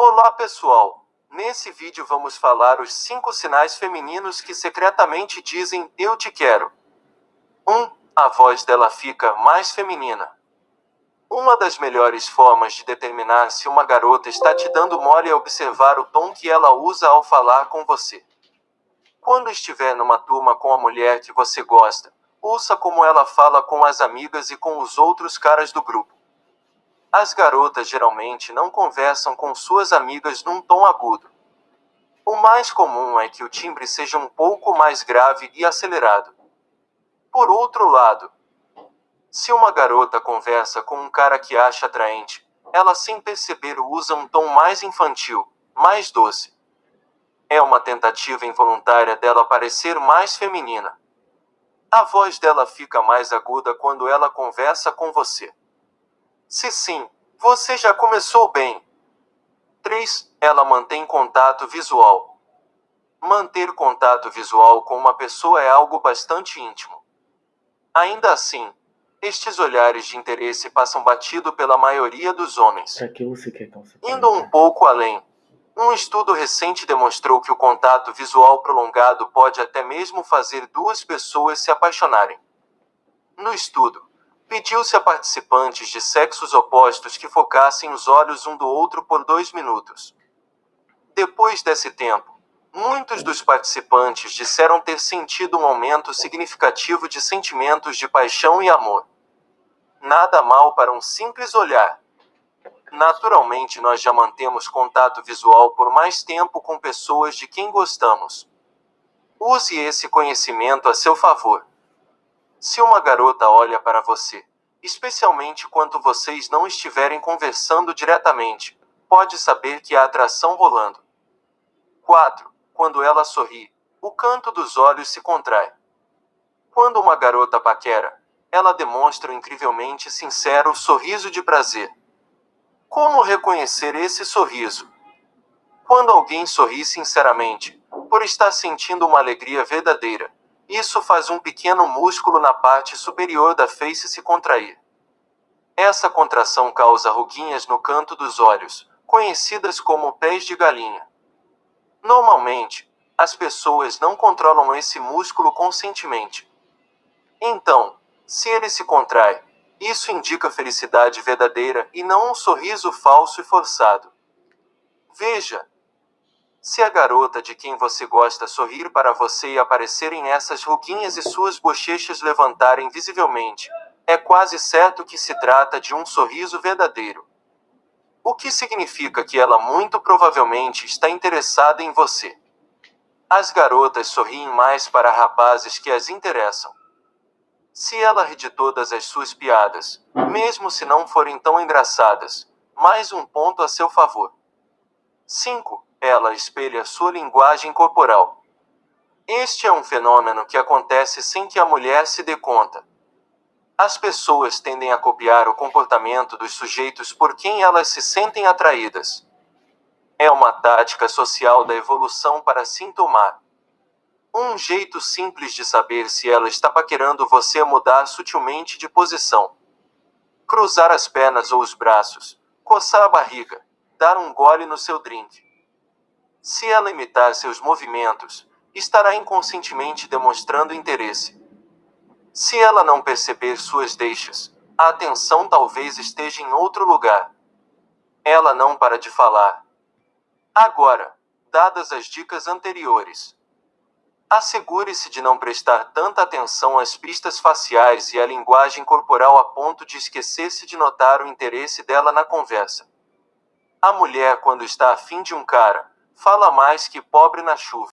Olá pessoal! Nesse vídeo vamos falar os 5 sinais femininos que secretamente dizem eu te quero. 1. Um, a voz dela fica mais feminina. Uma das melhores formas de determinar se uma garota está te dando mole é observar o tom que ela usa ao falar com você. Quando estiver numa turma com a mulher que você gosta, ouça como ela fala com as amigas e com os outros caras do grupo. As garotas geralmente não conversam com suas amigas num tom agudo. O mais comum é que o timbre seja um pouco mais grave e acelerado. Por outro lado, se uma garota conversa com um cara que acha atraente, ela sem perceber usa um tom mais infantil, mais doce. É uma tentativa involuntária dela parecer mais feminina. A voz dela fica mais aguda quando ela conversa com você. Se sim, você já começou bem. 3. Ela mantém contato visual. Manter contato visual com uma pessoa é algo bastante íntimo. Ainda assim, estes olhares de interesse passam batido pela maioria dos homens. Quer calça Indo um pouco além, um estudo recente demonstrou que o contato visual prolongado pode até mesmo fazer duas pessoas se apaixonarem. No estudo, pediu-se a participantes de sexos opostos que focassem os olhos um do outro por dois minutos. Depois desse tempo, muitos dos participantes disseram ter sentido um aumento significativo de sentimentos de paixão e amor. Nada mal para um simples olhar. Naturalmente, nós já mantemos contato visual por mais tempo com pessoas de quem gostamos. Use esse conhecimento a seu favor. Se uma garota olha para você, especialmente quando vocês não estiverem conversando diretamente, pode saber que há atração rolando. 4. Quando ela sorri, o canto dos olhos se contrai. Quando uma garota paquera, ela demonstra um incrivelmente sincero sorriso de prazer. Como reconhecer esse sorriso? Quando alguém sorri sinceramente, por estar sentindo uma alegria verdadeira, isso faz um pequeno músculo na parte superior da face se contrair. Essa contração causa ruguinhas no canto dos olhos, conhecidas como pés de galinha. Normalmente, as pessoas não controlam esse músculo conscientemente. Então, se ele se contrai, isso indica felicidade verdadeira e não um sorriso falso e forçado. Veja, se a garota de quem você gosta sorrir para você e aparecerem essas ruguinhas e suas bochechas levantarem visivelmente, é quase certo que se trata de um sorriso verdadeiro. O que significa que ela muito provavelmente está interessada em você. As garotas sorriem mais para rapazes que as interessam. Se ela ri de todas as suas piadas, mesmo se não forem tão engraçadas, mais um ponto a seu favor. 5. Ela espelha sua linguagem corporal. Este é um fenômeno que acontece sem que a mulher se dê conta. As pessoas tendem a copiar o comportamento dos sujeitos por quem elas se sentem atraídas. É uma tática social da evolução para sintomar. Um jeito simples de saber se ela está paquerando você é mudar sutilmente de posição. Cruzar as pernas ou os braços, coçar a barriga, dar um gole no seu drink. Se ela imitar seus movimentos, estará inconscientemente demonstrando interesse. Se ela não perceber suas deixas, a atenção talvez esteja em outro lugar. Ela não para de falar. Agora, dadas as dicas anteriores, Assegure-se de não prestar tanta atenção às pistas faciais e à linguagem corporal a ponto de esquecer-se de notar o interesse dela na conversa. A mulher, quando está afim de um cara, fala mais que pobre na chuva.